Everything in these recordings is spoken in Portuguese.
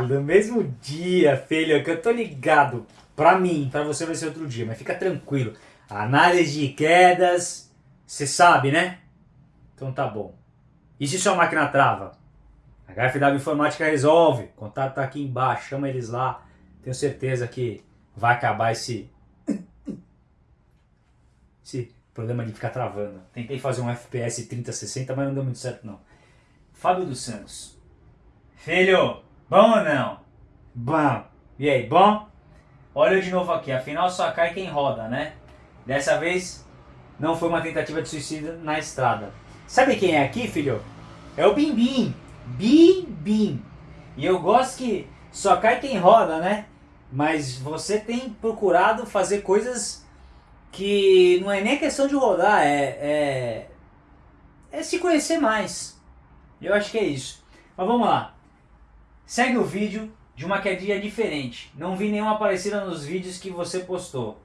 No mesmo dia, filho, que eu tô ligado. Pra mim, pra você vai ser outro dia, mas fica tranquilo. Análise de quedas, você sabe, né? Então tá bom. E se sua máquina trava? A HFW Informática resolve. O contato tá aqui embaixo, chama eles lá. Tenho certeza que vai acabar esse... Esse problema de ficar travando. Tentei fazer um FPS 3060, mas não deu muito certo não. Fábio dos Santos. Filho, bom ou não? Bom. E aí, bom? Olha de novo aqui, afinal só cai quem roda, né? Dessa vez não foi uma tentativa de suicídio na estrada. Sabe quem é aqui, filho? É o Bim Bim. Bim Bim. E eu gosto que só cai quem roda, né? Mas você tem procurado fazer coisas que não é nem questão de rodar, é, é, é se conhecer mais. Eu acho que é isso. Mas vamos lá. Segue o vídeo de uma quedinha diferente. Não vi nenhuma parecida nos vídeos que você postou.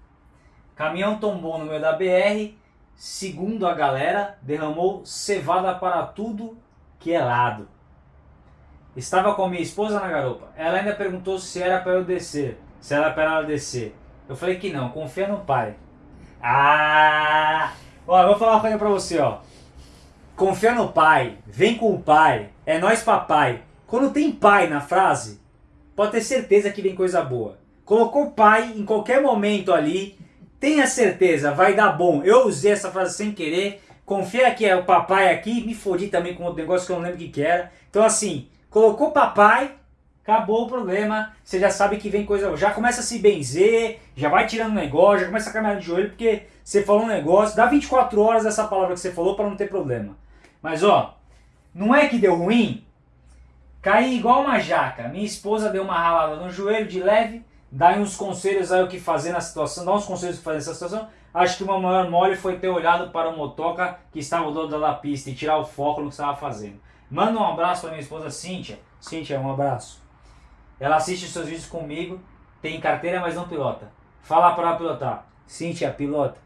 Caminhão tombou no meio da BR, segundo a galera, derramou cevada para tudo que é lado. Estava com minha esposa na garupa. Ela ainda perguntou se era para eu descer, se era para ela descer. Eu falei que não, confia no pai. Ah! Ó, vou falar uma coisa pra você, ó. Confia no pai, vem com o pai, é nós papai. Quando tem pai na frase, pode ter certeza que vem coisa boa. Colocou pai em qualquer momento ali, tenha certeza, vai dar bom. Eu usei essa frase sem querer, confia que é o papai aqui, me fodi também com outro negócio que eu não lembro o que, era. Então assim, colocou papai, acabou o problema, você já sabe que vem coisa, já começa a se benzer, já vai tirando negócio, já começa a caminhar de joelho, porque você falou um negócio, dá 24 horas dessa palavra que você falou para não ter problema. Mas ó, não é que deu ruim? Caí igual uma jaca. Minha esposa deu uma ralada no joelho de leve. Dá uns conselhos aí o que fazer na situação. Dá uns conselhos o que fazer nessa situação. Acho que meu maior mole foi ter olhado para o motoca que estava do lado da pista e tirar o foco no que estava fazendo. Manda um abraço para minha esposa Cíntia. Cíntia, um abraço. Ela assiste os seus vídeos comigo. Tem carteira, mas não pilota. Fala para ela pilotar. Cíntia, pilota.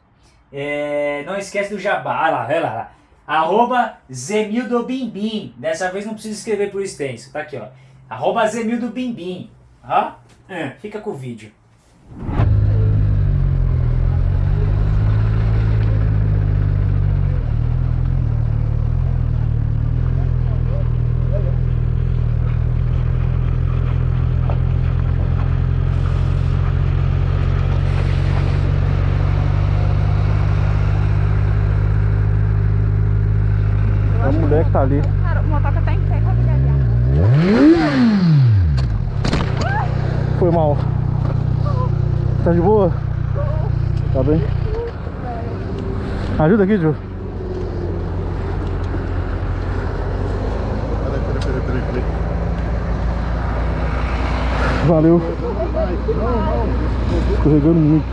É, não esquece do jabá. Olha lá, olha lá. Arroba Zemildo Bimbim. Dessa vez não precisa escrever por extenso. Tá aqui, ó. Arroba Zemildo Bimbim. Ó. É, fica com o vídeo. A mulher que tá ali. Cara, o motoca tá em pé com a mulher ali. Foi mal. Tá de boa? Tá bem? Ajuda aqui, Ju. Valeu. Escorregando muito.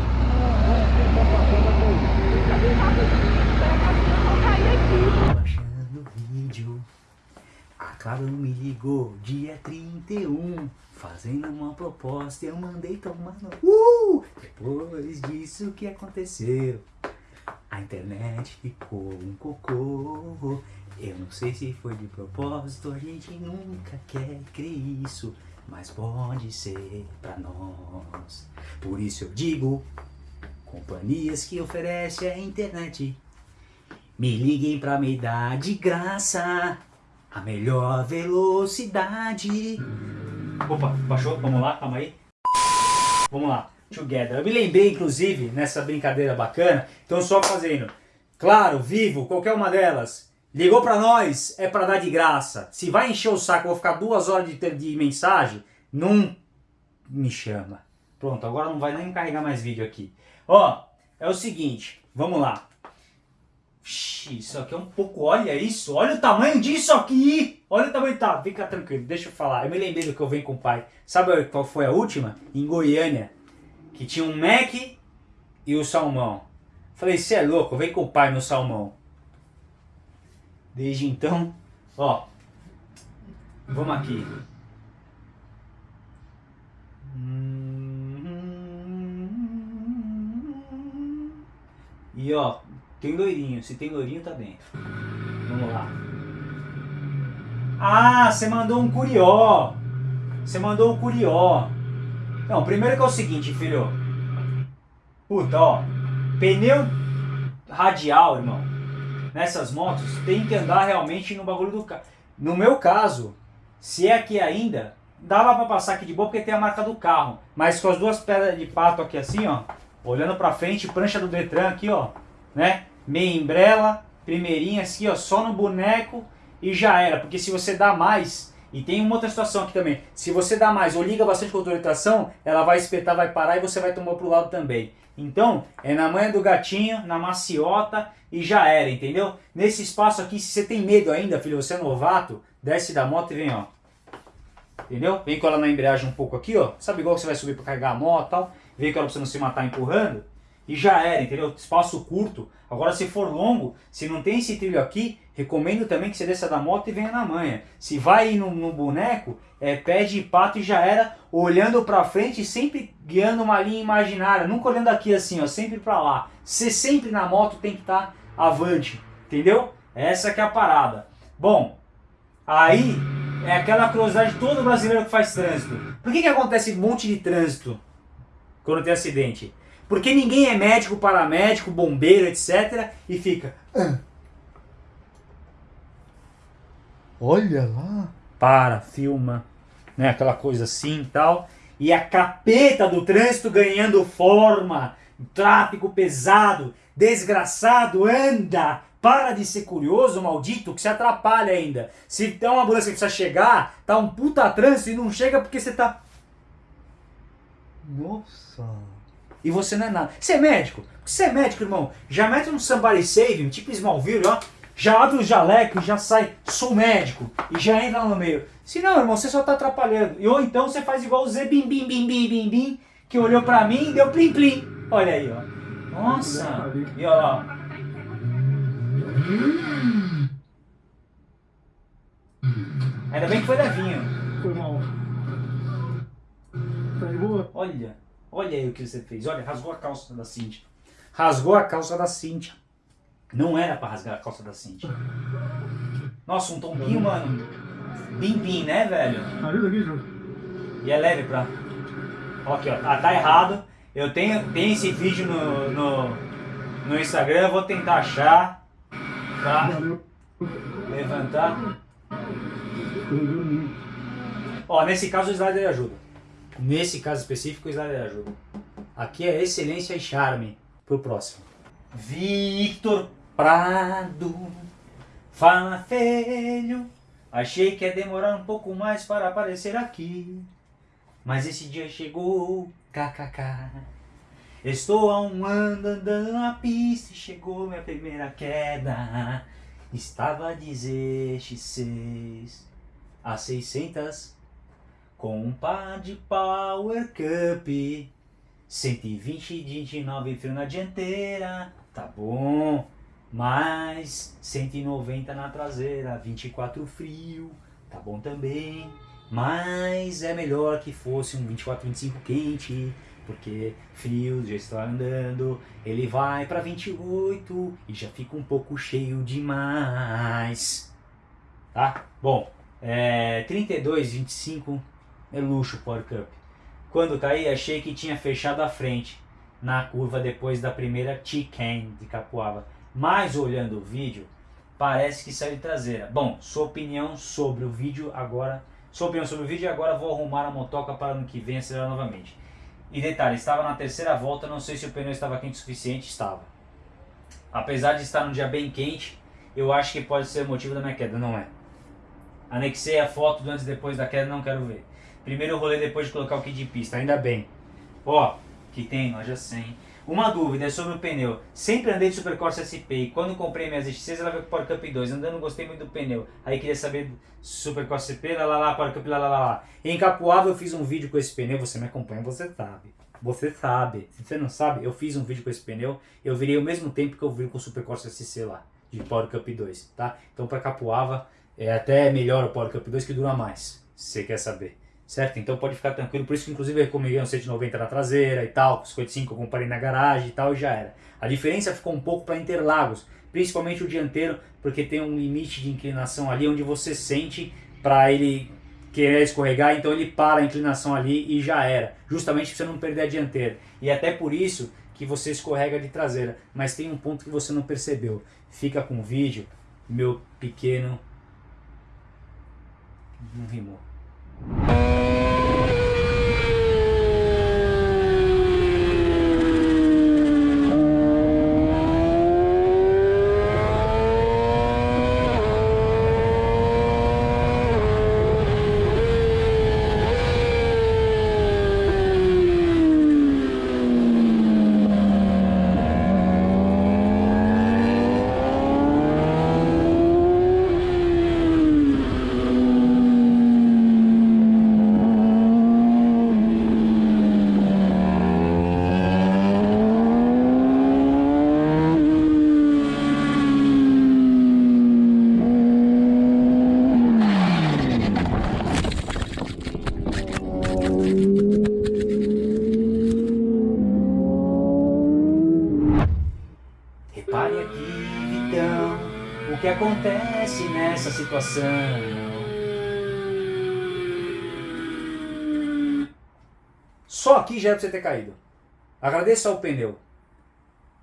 Baixando vídeo. A Claro me ligou dia 31. Fazendo uma proposta eu mandei tomar no. Uh! Depois disso o que aconteceu? A internet ficou um cocô. Eu não sei se foi de propósito, a gente nunca quer crer isso. Mas pode ser pra nós. Por isso eu digo: companhias que oferecem a internet. Me liguem pra me dar de graça a melhor velocidade. Opa, baixou? Vamos lá, calma aí. Vamos lá, together. Eu me lembrei, inclusive, nessa brincadeira bacana, então só fazendo. Claro, vivo, qualquer uma delas. Ligou pra nós, é pra dar de graça. Se vai encher o saco, vou ficar duas horas de, de mensagem, não me chama. Pronto, agora não vai nem carregar mais vídeo aqui. Ó, é o seguinte, vamos lá. Isso aqui é um pouco. Olha isso, olha o tamanho disso aqui! Olha o tamanho. Tá, fica tranquilo, deixa eu falar. Eu me lembrei do que eu venho com o pai. Sabe qual foi a última? Em Goiânia. Que tinha um Mac e o salmão. Falei, você é louco, vem com o pai no salmão. Desde então, ó. Vamos aqui. E ó, tem loirinho. Se tem loirinho, tá dentro. Vamos lá. Ah, você mandou um curió. Você mandou o Curió. Não, primeiro que é o seguinte, filho. Puta, ó. Pneu radial, irmão. Nessas motos, tem que andar realmente no bagulho do carro. No meu caso, se é aqui ainda, dava pra passar aqui de boa porque tem a marca do carro. Mas com as duas pedras de pato aqui assim, ó. Olhando pra frente, prancha do Detran aqui, ó. Né? Meia embrela, primeirinha assim, ó. Só no boneco e já era. Porque se você dá mais... E tem uma outra situação aqui também. Se você dá mais ou liga bastante com a tração, ela vai espetar, vai parar e você vai tomar pro lado também. Então, é na manha do gatinho, na maciota e já era, entendeu? Nesse espaço aqui, se você tem medo ainda, filho, você é novato, desce da moto e vem, ó. Entendeu? Vem com ela na embreagem um pouco aqui, ó. Sabe igual que você vai subir para carregar a moto e tal? Vem com ela pra você não se matar empurrando. E já era, entendeu? Espaço curto. Agora, se for longo, se não tem esse trilho aqui, recomendo também que você desça da moto e venha na manha. Se vai no, no boneco, é pé de pato e já era, olhando pra frente, sempre guiando uma linha imaginária. Nunca olhando aqui assim, ó, sempre pra lá. Você sempre na moto tem que estar tá avante, entendeu? Essa que é a parada. Bom, aí é aquela curiosidade de todo brasileiro que faz trânsito. Por que, que acontece um monte de trânsito quando tem acidente? Porque ninguém é médico, paramédico, bombeiro, etc. E fica. Ah. Olha lá. Para, filma, né? Aquela coisa assim e tal. E a capeta do trânsito ganhando forma. Tráfico pesado, desgraçado, anda, para de ser curioso, maldito, que se atrapalha ainda. Se tem uma ambulância que precisa chegar, tá um puta trânsito e não chega porque você tá... Nossa... E você não é nada. Você é médico? Você é médico, irmão. Já mete um somebody saving, tipo Smallville, ó. Já abre o jaleco e já sai, sou médico. E já entra lá no meio. Se não, irmão, você só tá atrapalhando. E, ou então você faz igual o Zé Bim Bim Bim Bim Bim Bim, que olhou pra mim e deu plim plim. Olha aí, ó. Nossa. E ó, Ainda bem que foi levinho. Foi mal. Tá de boa? Olha, olha aí o que você fez. Olha, rasgou a calça da Cintia. Rasgou a calça da Cintia. Não era pra rasgar a calça da Cintia. Nossa, um tombinho, mano. Bim bim, né, velho? Ajuda aqui, João. E é leve pra... Aqui, ó. Ah, tá errado. Eu tenho, tenho esse vídeo no, no, no Instagram, vou tentar achar. Tá? Levantar. Ó, nesse caso o slider ajuda. Nesse caso específico o slider ajuda. Aqui é excelência e charme. Pro próximo. Victor Prado. Fala, filho. Achei que ia demorar um pouco mais para aparecer aqui. Mas esse dia chegou. KKK. Estou há um ano andando na pista e chegou minha primeira queda. Estava a dizer X6 a 600 com um par de Power Cup. 120 de 29 frio na dianteira, tá bom. Mais 190 na traseira, 24 frio, tá bom também. Mas é melhor que fosse um 24, 25 quente porque frio, já está andando, ele vai para 28 e já fica um pouco cheio demais. Tá? Bom, é, 32, 25 é luxo Power Cup. Quando caí, achei que tinha fechado a frente na curva depois da primeira Chicken de Capuava. Mas olhando o vídeo, parece que saiu de traseira. Bom, sua opinião sobre o vídeo agora... Sua opinião sobre o vídeo e agora vou arrumar a motoca para ano que vem acelerar novamente. E detalhe, estava na terceira volta, não sei se o pneu estava quente o suficiente, estava. Apesar de estar num dia bem quente, eu acho que pode ser o motivo da minha queda, não é. Anexei a foto do antes e depois da queda, não quero ver. Primeiro rolei depois de colocar o kit de pista, ainda bem. Ó, que tem loja 100. Uma dúvida é sobre o pneu. Sempre andei de Supercorsa SP e quando comprei minhas X6 ela veio com Power Cup 2. Andando gostei muito do pneu. Aí queria saber Supercorsa SP, lá lá lá, Power Cup lá lá lá lá. Em Capuava eu fiz um vídeo com esse pneu, você me acompanha, você sabe. Você sabe. Se você não sabe, eu fiz um vídeo com esse pneu. Eu virei ao mesmo tempo que eu vi com o Supercorsa SC lá, de Power Cup 2, tá? Então para Capuava é até melhor o Power Cup 2 que dura mais, se você quer saber certo? Então pode ficar tranquilo, por isso que inclusive eu recomendei um 190 na traseira e tal, com 55 eu comparei na garagem e tal e já era. A diferença ficou um pouco para Interlagos, principalmente o dianteiro, porque tem um limite de inclinação ali onde você sente para ele querer escorregar, então ele para a inclinação ali e já era. Justamente para você não perder a dianteira. E até por isso que você escorrega de traseira. Mas tem um ponto que você não percebeu. Fica com o vídeo, meu pequeno... Não rimou. Repare aqui, Vitão, o que acontece nessa situação. Só aqui já é pra você ter caído. Agradeça ao pneu.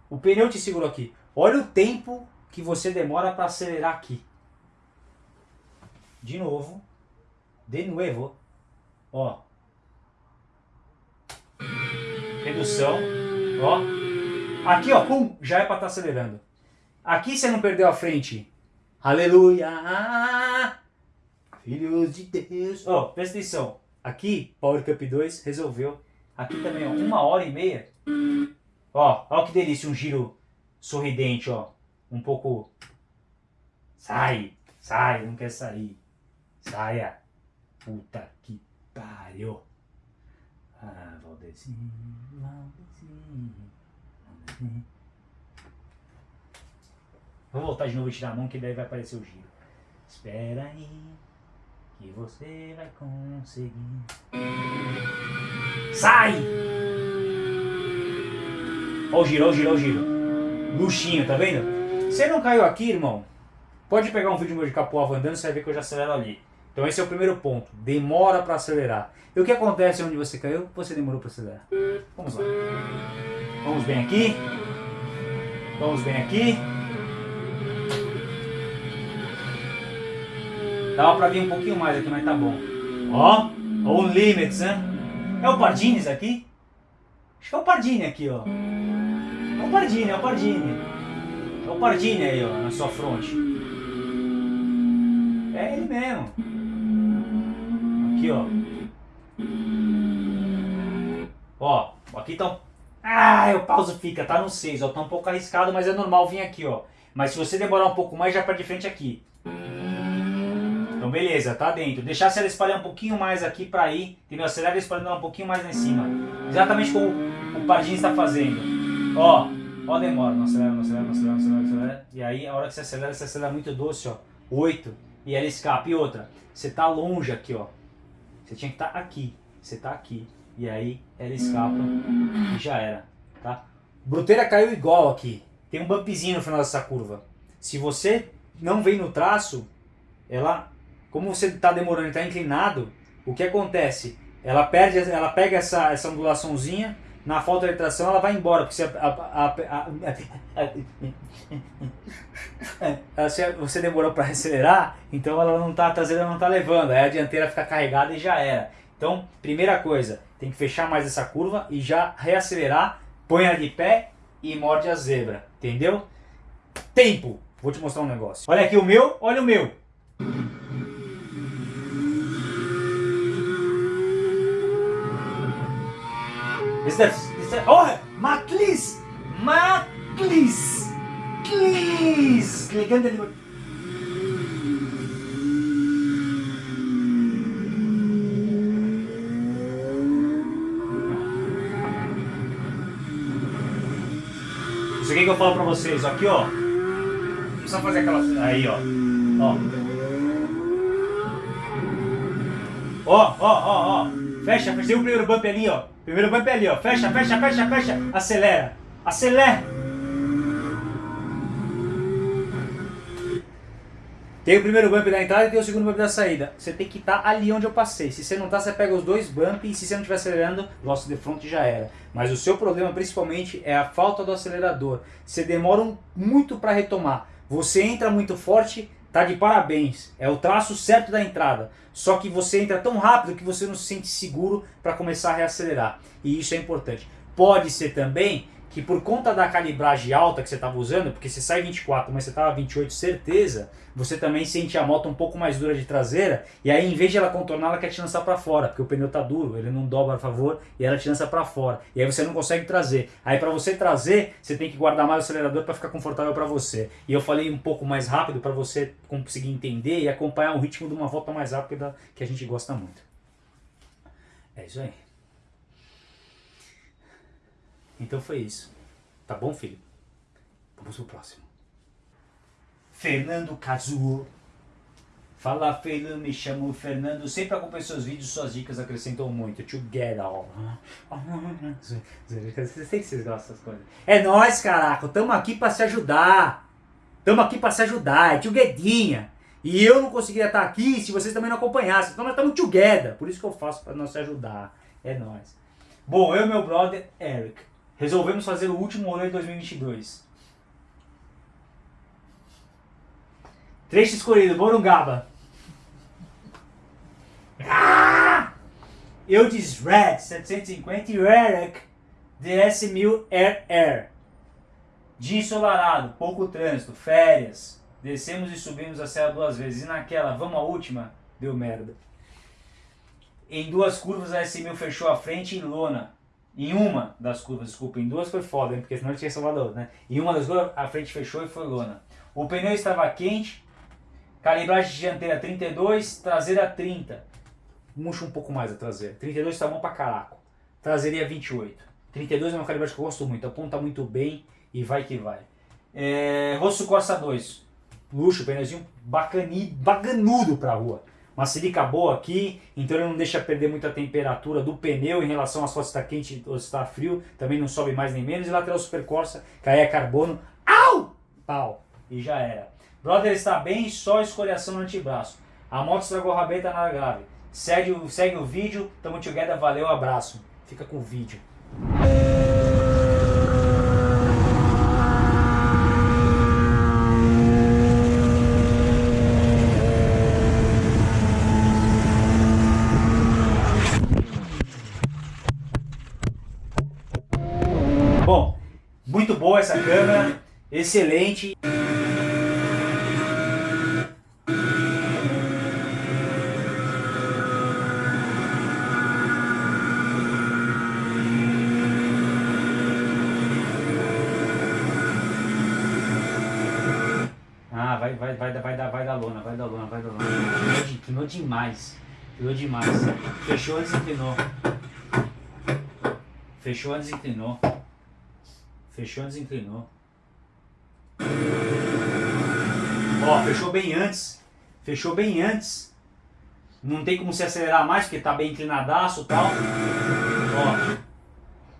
O pneu te segurou aqui. Olha o tempo que você demora para acelerar aqui. De novo. De novo. Ó. Redução. Ó. Aqui, ó, pum, já é para estar tá acelerando. Aqui você não perdeu a frente. Aleluia! Filhos de Deus. Ó, presta atenção. Aqui, Power Cup 2 resolveu. Aqui também, ó, uma hora e meia. Ó, ó que delícia, um giro sorridente, ó. Um pouco... Sai, sai, não quer sair. Saia. Puta que pariu. Ah, Valdezinho, Valdezinho. Vou voltar de novo e tirar a mão que daí vai aparecer o giro. Espera aí que você vai conseguir. Sai! Ó o giro, ó o giro, ó o giro. Luxinho, tá vendo? Você não caiu aqui, irmão? Pode pegar um vídeo meu de Capoava andando, você vai ver que eu já acelero ali. Então esse é o primeiro ponto. Demora para acelerar. E o que acontece onde você caiu? Você demorou para acelerar. Vamos lá. Vamos bem aqui. Vamos bem aqui. Dava pra vir um pouquinho mais aqui, mas tá bom. Ó, o limits, né? É o Pardines aqui? Acho que é o Pardini aqui, ó. É o Pardini, é o Pardini. É o Pardini aí, ó, na sua fronte. É ele mesmo. Aqui, ó. Ó, aqui tá ah, o pauso fica, tá no 6, ó. Tá um pouco arriscado, mas é normal vir aqui, ó. Mas se você demorar um pouco mais, já para de frente aqui. Beleza, tá dentro. Deixar ela espalhar um pouquinho mais aqui para ir, entendeu? Acelera espalhando ela um pouquinho mais lá em cima. Exatamente como o Pardinho está fazendo. Ó, ó demora. Não acelera, não acelera, não acelera, não acelera, não acelera. E aí, a hora que você acelera, você acelera muito doce, ó. 8. E ela escapa. E outra, você tá longe aqui, ó. Você tinha que estar tá aqui. Você tá aqui e aí ela escapa e já era, tá? Bruteira caiu igual aqui, tem um bumpzinho no final dessa curva. Se você não vem no traço, ela, como você está demorando e está inclinado, o que acontece? Ela perde, ela pega essa, essa ondulaçãozinha, na falta de tração ela vai embora, porque você, a, a, a, você demorou para acelerar, então ela não tá, a traseira não está levando, aí a dianteira fica carregada e já era. Então, primeira coisa, tem que fechar mais essa curva e já reacelerar, põe ela de pé e morde a zebra, entendeu? Tempo! Vou te mostrar um negócio. Olha aqui o meu, olha o meu. Esse esse oh, Maclis! Maclis! Clis! Ligando ali. Isso aqui que eu falo pra vocês, aqui ó. Precisa fazer aquela. Aí ó. Ó. Ó, ó, ó, ó. Fecha. Tem o primeiro bump ali, ó. Primeiro bump ali, ó. Fecha, fecha, fecha, fecha. Acelera. Acelera. Tem o primeiro bump da entrada e tem o segundo bump da saída. Você tem que estar ali onde eu passei. Se você não tá, você pega os dois bumps e se você não estiver acelerando, lost de front já era. Mas o seu problema principalmente é a falta do acelerador. Você demora muito para retomar. Você entra muito forte, tá de parabéns. É o traço certo da entrada. Só que você entra tão rápido que você não se sente seguro para começar a reacelerar. E isso é importante. Pode ser também que por conta da calibragem alta que você estava usando, porque você sai 24, mas você estava 28, certeza, você também sente a moto um pouco mais dura de traseira, e aí em vez de ela contornar, ela quer te lançar para fora, porque o pneu tá duro, ele não dobra a favor, e ela te lança para fora. E aí você não consegue trazer. Aí para você trazer, você tem que guardar mais o acelerador para ficar confortável para você. E eu falei um pouco mais rápido para você conseguir entender e acompanhar o ritmo de uma volta mais rápida que a gente gosta muito. É isso aí. Então foi isso. Tá bom, filho? Vamos pro próximo. Fernando Kazuo. Fala, filho, me chamo Fernando. Sempre acompanho seus vídeos, suas dicas acrescentam muito. Together. Sei que vocês gostam dessas coisas. É nóis, caraca. Tamo aqui pra se ajudar. Tamo aqui pra se ajudar. É together. E eu não conseguiria estar aqui se vocês também não acompanhassem. Então nós estamos together. Por isso que eu faço pra nós se ajudar. É nóis. Bom, eu e meu brother Eric resolvemos fazer o último rolê de 2022. Trecho escolhido, Morungaba. Ah! Eu de Red 750 e o Eric DS1000 Air Air. Dia ensolarado, pouco trânsito, férias. Descemos e subimos a serra duas vezes. E naquela, vamos à última, deu merda. Em duas curvas a S1000 fechou a frente em lona. Em uma das curvas, desculpa, em duas foi foda, hein, porque senão tinha salvado a outra, né? Em uma das curvas a frente fechou e foi lona. O pneu estava quente, calibragem dianteira 32, traseira 30. Murcha um pouco mais a traseira. 32 tá bom pra caraco. Traseria 28. 32 é uma calibragem que eu gosto muito, aponta muito bem e vai que vai. É, Rosso Corsa 2. Luxo, pneuzinho bacani, bacanudo pra rua. Uma silica boa aqui, então ele não deixa perder muita temperatura do pneu em relação a se está quente ou está frio, também não sobe mais nem menos. E lateral Super Corsa, que aí é carbono, au! Pau! E já era. Brother está bem, só escoriação no antebraço. A moto estragou a rabeta, nada grave. Segue segue o vídeo, tamo together, valeu, abraço. Fica com o vídeo. Bom, muito boa essa câmera, excelente. Ah, vai, vai, vai, vai, dar, vai dar lona, vai dar lona, vai dar lona. Inclinou demais. Inclinou demais. Fechou antes inclinou. Fechou antes inclinou. Fechou antes inclinou. Ó, fechou bem antes. Fechou bem antes. Não tem como se acelerar mais porque tá bem inclinadaço e tal. Ó.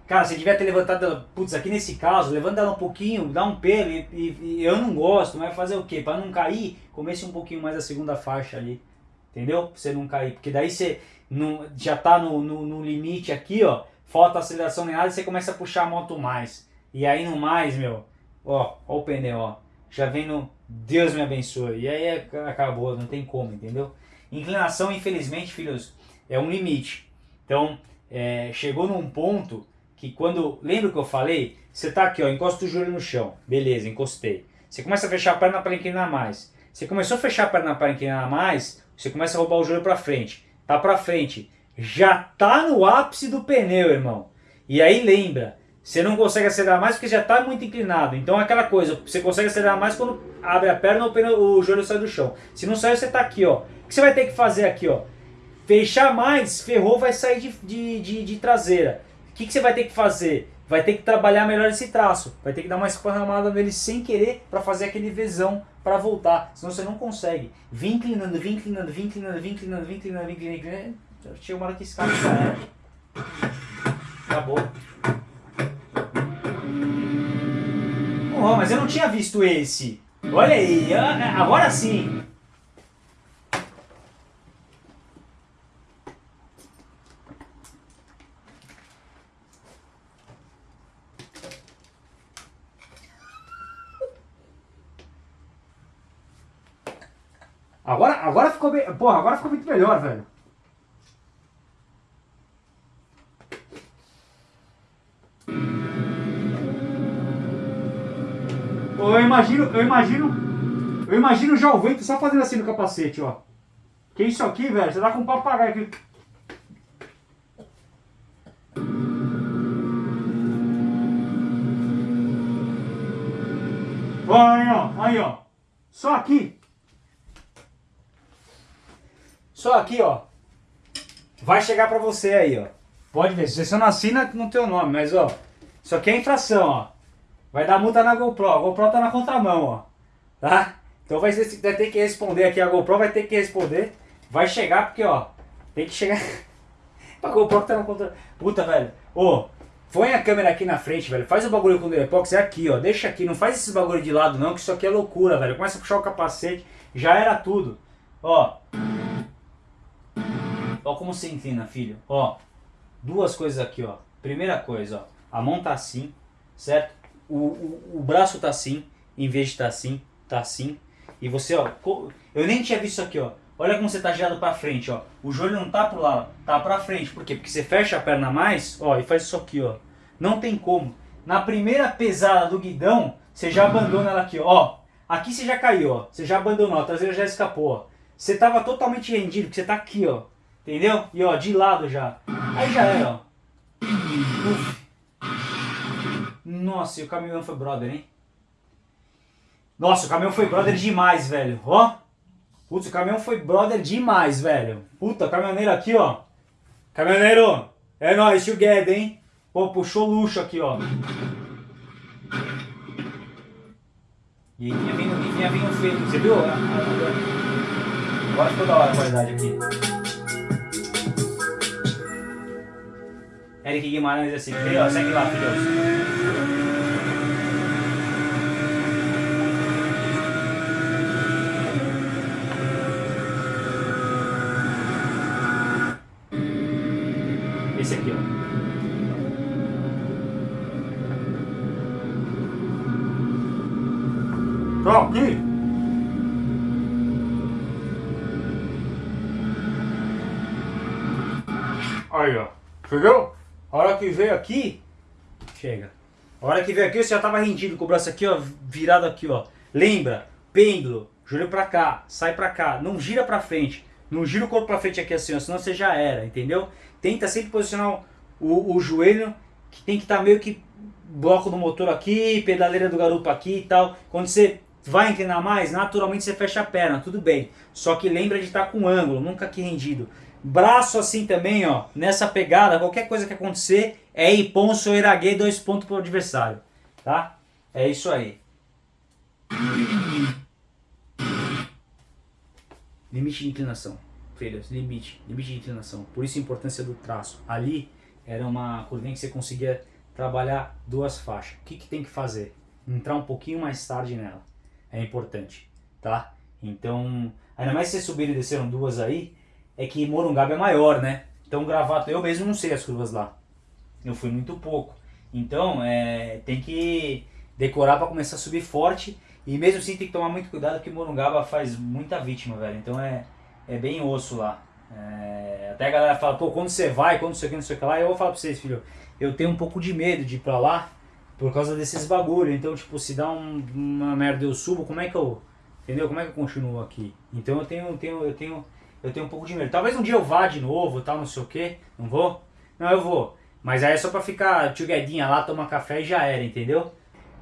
Cara, você devia ter levantado ela, putz, aqui nesse caso, levanta ela um pouquinho, dá um pelo e, e- e eu não gosto, mas fazer o quê? Pra não cair, comece um pouquinho mais a segunda faixa ali. Entendeu? Pra você não cair. Porque daí você não, já tá no, no, no limite aqui, ó. Falta aceleração nem nada e você começa a puxar a moto mais. E aí no mais, meu, ó, ó o pneu, ó. Já vem no Deus me abençoe. E aí é- acabou, não tem como, entendeu? Inclinação, infelizmente, filhos, é um limite. Então, é, chegou num ponto que quando. Lembra que eu falei? Você tá aqui, ó, encosta o joelho no chão. Beleza, encostei. Você começa a fechar a perna para inclinar mais. Você começou a fechar a perna para inclinar mais, você começa a roubar o joelho para frente. Tá para frente. Já tá no ápice do pneu, irmão. E aí lembra, você não consegue acelerar mais porque já tá muito inclinado. Então é aquela coisa, você consegue acelerar mais quando abre a perna ou o joelho sai do chão. Se não sair, você tá aqui, ó. O que você vai ter que fazer aqui, ó? Fechar mais, ferrou, vai sair de, de, de, de traseira. O que, que você vai ter que fazer? Vai ter que trabalhar melhor esse traço. Vai ter que dar uma esparramada nele sem querer para fazer aquele Vzão para voltar. Senão você não consegue. Vim inclinando, vim inclinando, vim inclinando, vim inclinando, vim inclinando, vim inclinando. Chega uma hora que já era. Acabou. Mas eu não tinha visto esse. Olha aí, é, agora sim. Agora, agora ficou bem. Porra, agora ficou muito melhor, velho. Eu imagino, eu imagino. Eu imagino já o vento só fazendo assim no capacete, ó. Que isso aqui, velho? Você dá com um papagaio aqui. Ó, Aí, ó, aí, ó. Só aqui. Só aqui, ó. Vai chegar pra você aí, ó. Pode ver, se você não assina, não tem o nome, mas ó. Isso aqui é infração, ó. Vai dar multa na GoPro. A GoPro tá na contramão, ó. Tá? Então vai, vai ter que responder aqui. A GoPro vai ter que responder. Vai chegar porque, ó. Tem que chegar. a GoPro tá na contramão. Puta, velho. Ô, põe a câmera aqui na frente, velho. Faz o bagulho com o Durepox. É aqui, ó. Deixa aqui. Não faz esse bagulho de lado, não. Que isso aqui é loucura, velho. Começa a puxar o capacete. Já era tudo. Ó. Ó como você inclina, filho. Ó. Duas coisas aqui, ó. Primeira coisa, ó. A mão tá assim, certo? O, o, o braço tá assim, em vez de tá assim, tá assim. E você, ó, eu nem tinha visto isso aqui, ó. Olha como você tá girado pra frente, ó. O joelho não tá pro lado, tá pra frente. Por quê? Porque você fecha a perna mais, ó, e faz isso aqui, ó. Não tem como. Na primeira pesada do guidão, você já abandona ela aqui, ó. Aqui você já caiu, ó. Você já abandonou, a traseira já escapou, ó. Você tava totalmente rendido, porque você tá aqui, ó. Entendeu? E ó, de lado já. Aí já era, ó. Uf. Nossa, e o caminhão foi brother, hein? Nossa, o caminhão foi brother demais, velho. Ó. Putz, o caminhão foi brother demais, velho. Puta, caminhoneiro aqui, ó. Caminhoneiro, é nóis, together, hein? Pô, puxou luxo aqui, ó. E aí vinha vindo, e vinha vindo feio. Você viu? Agora ficou da hora a qualidade aqui. Eric Guimarães assim, ó, segue lá, filhos. Tá aqui. Aí, ó. Chegou? A hora que veio aqui, chega. A hora que veio aqui, você já tava rendido com o braço aqui, ó, virado aqui, ó. Lembra? Pêndulo, joelho pra cá, sai pra cá, não gira pra frente. Não gira o corpo pra frente aqui assim, ó, senão você já era, entendeu? Tenta sempre posicionar o, o joelho, que tem que estar meio que bloco do motor aqui, pedaleira do garupa aqui e tal. Quando você vai inclinar mais, naturalmente você fecha a perna, tudo bem. Só que lembra de estar com ângulo, nunca aqui rendido. Braço assim também, ó, nessa pegada, qualquer coisa que acontecer, é Iponso ou Iraguei, dois pontos pro adversário, tá? É isso aí. Limite de inclinação, filhos, limite, limite de inclinação. Por isso a importância do traço. Ali era uma curvinha que você conseguia trabalhar duas faixas. O que, que tem que fazer? Entrar um pouquinho mais tarde nela. É importante, tá? Então, ainda mais se vocês subiram e desceram duas aí, é que Morungaba é maior, né? Então, Gravato, eu mesmo não sei as curvas lá. Eu fui muito pouco. Então, é, tem que decorar para começar a subir forte. E mesmo assim tem que tomar muito cuidado porque Morungaba faz muita vítima, velho. Então é, é bem osso lá. É, até a galera fala, pô, quando você vai, quando você quer, não sei o que lá, eu vou falar pra vocês, filho, eu tenho um pouco de medo de ir pra lá por causa desses bagulho. Então, tipo, se dá um- uma merda eu subo, como é que eu. Entendeu? Como é que eu continuo aqui? Então eu tenho, tenho, eu tenho, eu tenho um pouco de medo. Talvez um dia eu vá de novo, tal, não sei o que. Não vou? Não, eu vou. Mas aí é só pra ficar tchuguedinha lá, tomar café e já era, entendeu?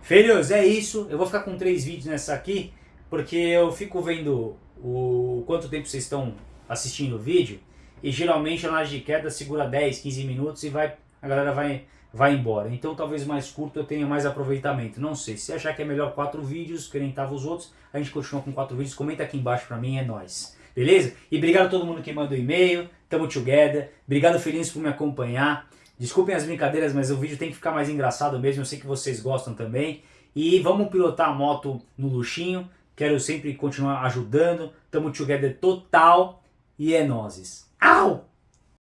Filhos, é isso. Eu vou ficar com três vídeos nessa aqui, porque eu fico vendo o quanto tempo vocês estão assistindo o vídeo. E geralmente a laje de queda segura 10, 15 minutos e vai, a galera vai, vai embora. Então talvez mais curto eu tenha mais aproveitamento. Não sei. Se achar que é melhor quatro vídeos, que nem tava os outros, a gente continua com quatro vídeos. Comenta aqui embaixo pra mim, é nóis. Beleza? E obrigado a todo mundo que mandou e-mail. Tamo together. Obrigado, Felins, por me acompanhar. Desculpem as brincadeiras, mas o vídeo tem que ficar mais engraçado mesmo. Eu sei que vocês gostam também. E vamos pilotar a moto no luxinho. Quero sempre continuar ajudando. Tamo together total. E é nozes. Au!